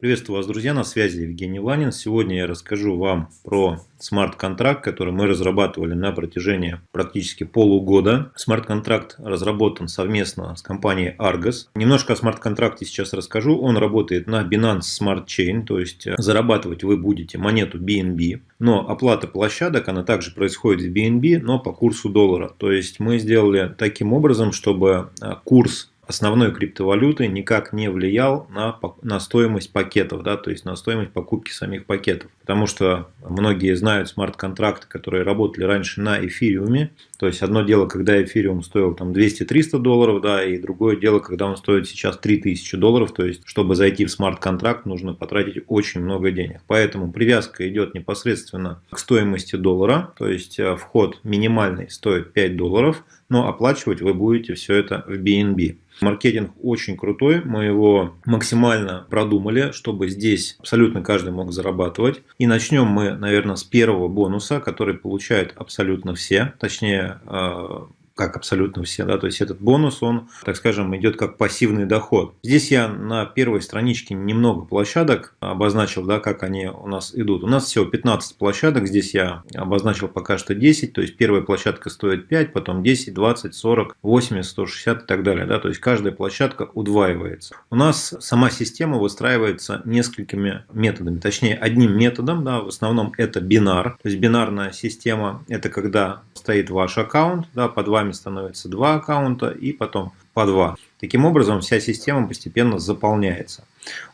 Приветствую вас, друзья, на связи Евгений Ланин. Сегодня я расскажу вам про смарт-контракт, который мы разрабатывали на протяжении практически полугода. Смарт-контракт разработан совместно с компанией Argos. Немножко о смарт-контракте сейчас расскажу. Он работает на Binance Smart Chain, то есть зарабатывать вы будете монету BNB. Но оплата площадок, она также происходит в BNB, но по курсу доллара. То есть мы сделали таким образом, чтобы курс основной криптовалюты никак не влиял на, на стоимость пакетов, да, то есть на стоимость покупки самих пакетов. Потому что многие знают смарт-контракты, которые работали раньше на эфириуме. То есть одно дело, когда эфириум стоил там 200-300 долларов, да, и другое дело, когда он стоит сейчас 3000 долларов. То есть, чтобы зайти в смарт-контракт, нужно потратить очень много денег. Поэтому привязка идет непосредственно к стоимости доллара. То есть, э, вход минимальный стоит 5 долларов, но оплачивать вы будете все это в BNB. Маркетинг очень крутой, мы его максимально продумали, чтобы здесь абсолютно каждый мог зарабатывать. И начнем мы, наверное, с первого бонуса, который получают абсолютно все, точнее э, как абсолютно все, да, то есть этот бонус, он, так скажем, идет как пассивный доход. Здесь я на первой страничке немного площадок обозначил, да, как они у нас идут. У нас всего 15 площадок, здесь я обозначил пока что 10, то есть первая площадка стоит 5, потом 10, 20, 40, 80, 160 и так далее, да, то есть каждая площадка удваивается. У нас сама система выстраивается несколькими методами, точнее одним методом, да, в основном это бинар, то есть бинарная система, это когда стоит ваш аккаунт, да, под вами становится два аккаунта и потом по два. Таким образом, вся система постепенно заполняется.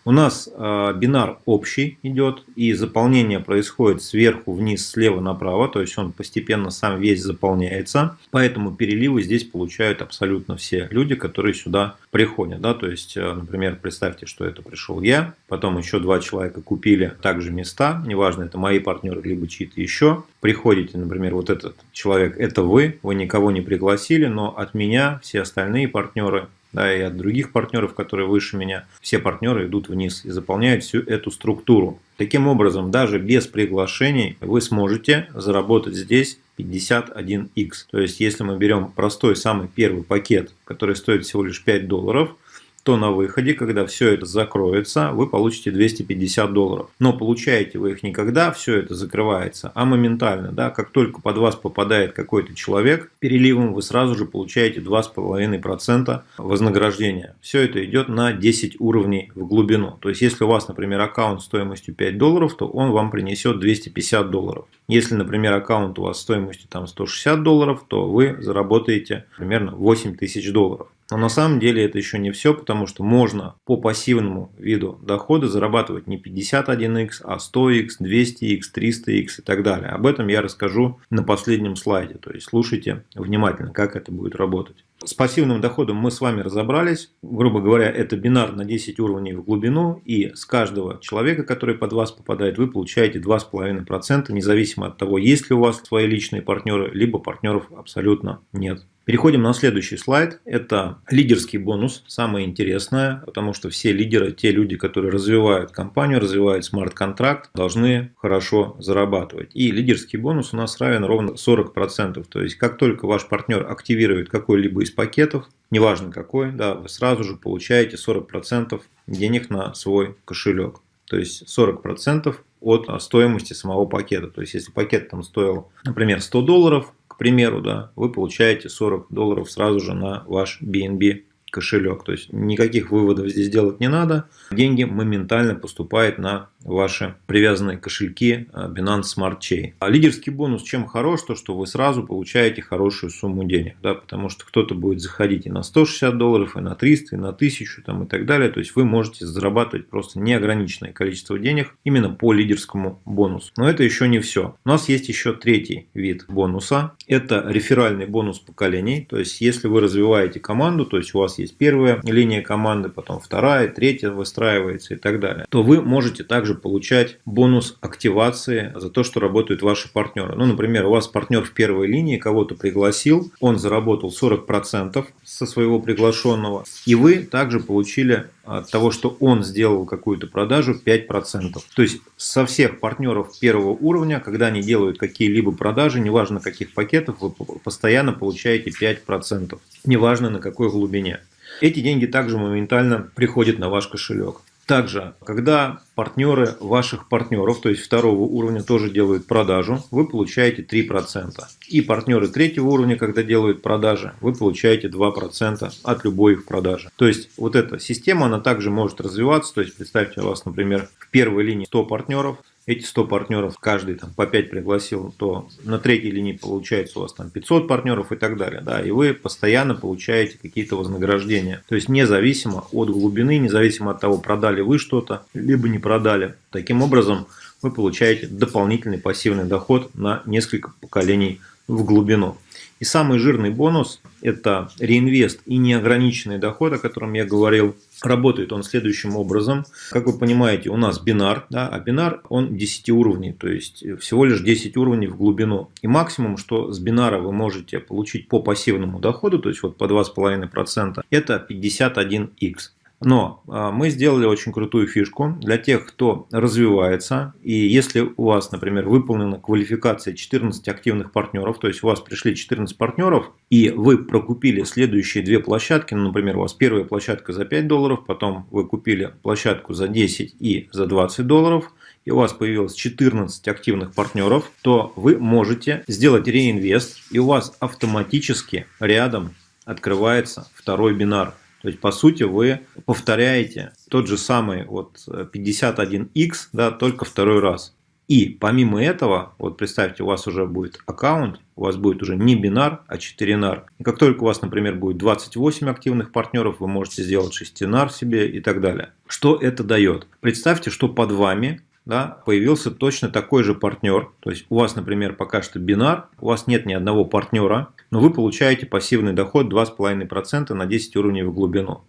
У нас э, бинар общий идет, и заполнение происходит сверху вниз, слева направо, то есть он постепенно сам весь заполняется. Поэтому переливы здесь получают абсолютно все люди, которые сюда приходят. Да? То есть, э, например, представьте, что это пришел я, потом еще два человека купили также места, неважно, это мои партнеры, либо чьи-то еще. Приходите, например, вот этот человек, это вы, вы никого не пригласили, но от меня все остальные партнеры да, и от других партнеров, которые выше меня, все партнеры идут вниз и заполняют всю эту структуру. Таким образом, даже без приглашений вы сможете заработать здесь 51x. То есть, если мы берем простой самый первый пакет, который стоит всего лишь 5 долларов, то на выходе, когда все это закроется, вы получите 250 долларов. Но получаете вы их не когда все это закрывается, а моментально. Да? Как только под вас попадает какой-то человек, переливом вы сразу же получаете 2,5% вознаграждения. Все это идет на 10 уровней в глубину. То есть, если у вас, например, аккаунт стоимостью 5 долларов, то он вам принесет 250 долларов. Если, например, аккаунт у вас стоимостью там 160 долларов, то вы заработаете примерно 8 тысяч долларов. Но на самом деле это еще не все, потому что можно по пассивному виду дохода зарабатывать не 51x, а 100x, 200x, 300x и так далее. Об этом я расскажу на последнем слайде. То есть слушайте внимательно, как это будет работать. С пассивным доходом мы с вами разобрались. Грубо говоря, это бинар на 10 уровней в глубину. И с каждого человека, который под вас попадает, вы получаете 2,5%, независимо от того, есть ли у вас свои личные партнеры, либо партнеров абсолютно нет. Переходим на следующий слайд. Это лидерский бонус, самое интересное, потому что все лидеры, те люди, которые развивают компанию, развивают смарт-контракт, должны хорошо зарабатывать. И лидерский бонус у нас равен ровно 40%. То есть, как только ваш партнер активирует какой-либо из пакетов, неважно какой, да, вы сразу же получаете 40% денег на свой кошелек. То есть 40% от стоимости самого пакета. То есть, если пакет там стоил, например, 100 долларов, к примеру, да, вы получаете 40 долларов сразу же на ваш BNB кошелек. То есть никаких выводов здесь делать не надо. Деньги моментально поступают на ваши привязанные кошельки а, Binance Smart Chain. А лидерский бонус чем хорош? То, что вы сразу получаете хорошую сумму денег. Да, потому что кто-то будет заходить и на 160 долларов, и на 300, и на 1000 там, и так далее. То есть вы можете зарабатывать просто неограниченное количество денег именно по лидерскому бонусу. Но это еще не все. У нас есть еще третий вид бонуса. Это реферальный бонус поколений. То есть если вы развиваете команду, то есть у вас есть первая линия команды, потом вторая, третья выстраивается и так далее, то вы можете также также получать бонус активации за то, что работают ваши партнеры. Ну, например, у вас партнер в первой линии кого-то пригласил, он заработал 40% со своего приглашенного, и вы также получили от того, что он сделал какую-то продажу 5%. То есть со всех партнеров первого уровня, когда они делают какие-либо продажи, неважно каких пакетов, вы постоянно получаете 5%, неважно на какой глубине. Эти деньги также моментально приходят на ваш кошелек. Также, когда партнеры ваших партнеров, то есть второго уровня, тоже делают продажу, вы получаете 3%. И партнеры третьего уровня, когда делают продажи, вы получаете 2% от любой их продажи. То есть вот эта система, она также может развиваться. То есть представьте, у вас, например, в первой линии 100 партнеров, эти 100 партнеров, каждый там по 5 пригласил, то на третьей линии получается у вас там 500 партнеров и так далее. Да, и вы постоянно получаете какие-то вознаграждения. То есть независимо от глубины, независимо от того, продали вы что-то, либо не продали. Таким образом, вы получаете дополнительный пассивный доход на несколько поколений в глубину. И самый жирный бонус – это реинвест и неограниченный доход, о котором я говорил. Работает он следующим образом. Как вы понимаете, у нас бинар, да, а бинар он 10 уровней, то есть всего лишь 10 уровней в глубину. И максимум, что с бинара вы можете получить по пассивному доходу, то есть вот по 2,5%, это 51x. Но а, мы сделали очень крутую фишку для тех, кто развивается. И если у вас, например, выполнена квалификация 14 активных партнеров, то есть у вас пришли 14 партнеров, и вы прокупили следующие две площадки, ну, например, у вас первая площадка за 5 долларов, потом вы купили площадку за 10 и за 20 долларов, и у вас появилось 14 активных партнеров, то вы можете сделать реинвест, и у вас автоматически рядом открывается второй бинар. То есть, по сути, вы повторяете тот же самый вот 51x, да, только второй раз. И помимо этого, вот представьте, у вас уже будет аккаунт, у вас будет уже не бинар, а 4 нар. И как только у вас, например, будет 28 активных партнеров, вы можете сделать 6 нар себе и так далее. Что это дает? Представьте, что под вами да, появился точно такой же партнер. То есть у вас, например, пока что бинар, у вас нет ни одного партнера, но вы получаете пассивный доход 2,5% на 10 уровней в глубину.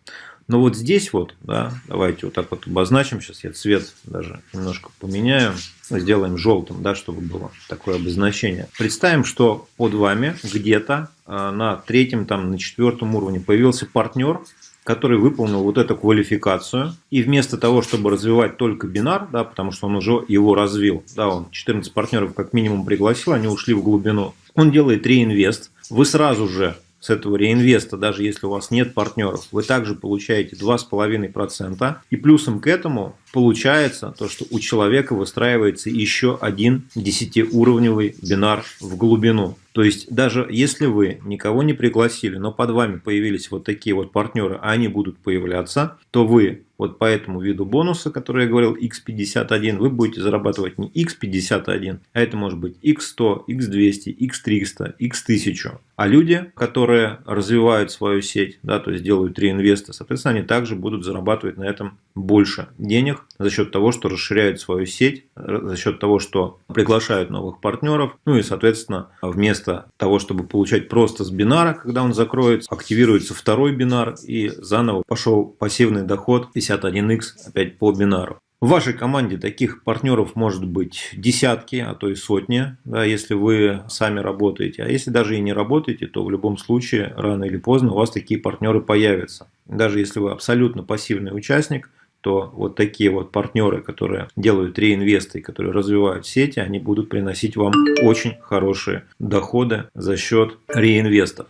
Но вот здесь вот, да, давайте вот так вот обозначим, сейчас я цвет даже немножко поменяю, сделаем желтым, да, чтобы было такое обозначение. Представим, что под вами где-то а, на третьем, там, на четвертом уровне появился партнер, который выполнил вот эту квалификацию. И вместо того, чтобы развивать только бинар, да, потому что он уже его развил, да, он 14 партнеров как минимум пригласил, они ушли в глубину, он делает реинвест. Вы сразу же с этого реинвеста, даже если у вас нет партнеров, вы также получаете 2,5%. И плюсом к этому получается то, что у человека выстраивается еще один 10-уровневый бинар в глубину. То есть даже если вы никого не пригласили, но под вами появились вот такие вот партнеры, а они будут появляться, то вы вот по этому виду бонуса, который я говорил, x51, вы будете зарабатывать не x51, а это может быть x100, x200, x300, x1000. А люди, которые развивают свою сеть, да, то есть делают реинвесты, соответственно, они также будут зарабатывать на этом больше денег за счет того, что расширяют свою сеть, за счет того, что приглашают новых партнеров, ну и, соответственно, вместо того, чтобы получать просто с бинара, когда он закроется, активируется второй бинар и заново пошел пассивный доход 51x опять по бинару. В вашей команде таких партнеров может быть десятки, а то и сотни, да, если вы сами работаете. А если даже и не работаете, то в любом случае рано или поздно у вас такие партнеры появятся. Даже если вы абсолютно пассивный участник, то вот такие вот партнеры, которые делают реинвесты, которые развивают сети, они будут приносить вам очень хорошие доходы за счет реинвестов.